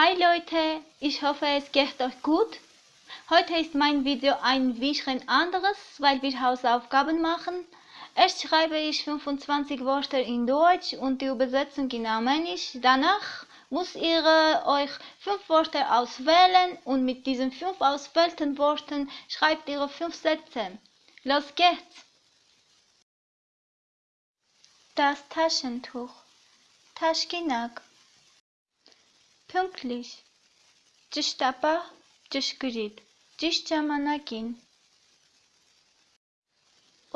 Hi Leute, ich hoffe es geht euch gut. Heute ist mein Video ein bisschen anderes, weil wir Hausaufgaben machen. Erst schreibe ich 25 Wörter in Deutsch und die Übersetzung in Armenisch. Danach muss ihr euch fünf Wörter auswählen und mit diesen fünf auswählten Worten schreibt ihr fünf Sätze. Los geht's! Das Taschentuch. Taschkinag. Pünktlich. Ճշտապահ, ճշգրիտ, ճիշտ ժամանակին։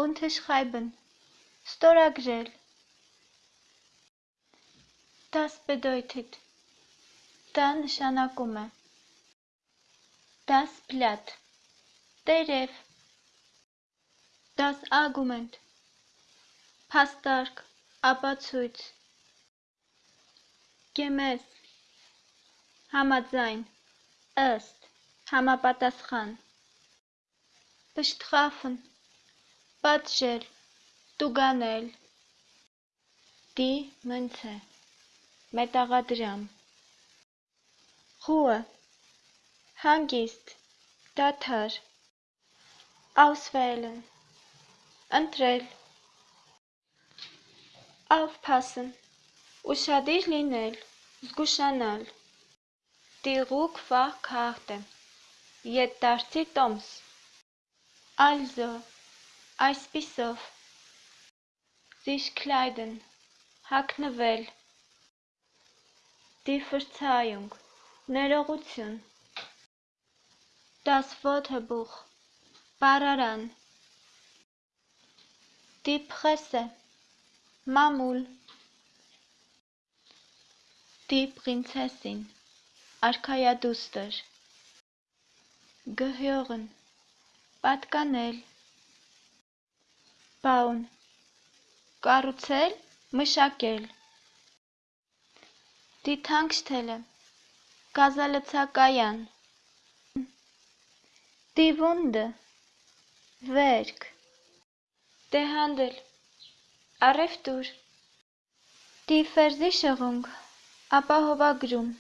Unterschreiben. Ստորագրել։ Das bedeutet. Դա նշանակում է։ Das Blatt. Տերև։ Das Argument. Փաստարկ, ապացույց։ Gemäß Համաձայն, ըստ, համապատասխան։ Bestrafen, պատժել, տուգանել։ Դի մնցե, մետաղադրամ։ Ruhe, հանգիստ, դադար։ Auswählen, ընտրել։ Aufpassen, ուշադիր լինել, զգուշանալ։ Die Rückfahrkarte. Ետդարձի տոմս։ Also, այսպիսով։ Sich kleiden. Հագնվել։ Die Verzeihung. Ներողություն։ Das Wörterbuch. Բառարան։ Die Presse. Մամուլ։ Die Prinzessin. Արքայադուստր Գհյողն Պատկանել Բաուն Կառուցել, մշակել Դիթանքշթելը Գազալցակայան Դիվունդը Վերք Դեհանդել. Առևտուր Դիֆերզի շղունգ. Ապահովագրում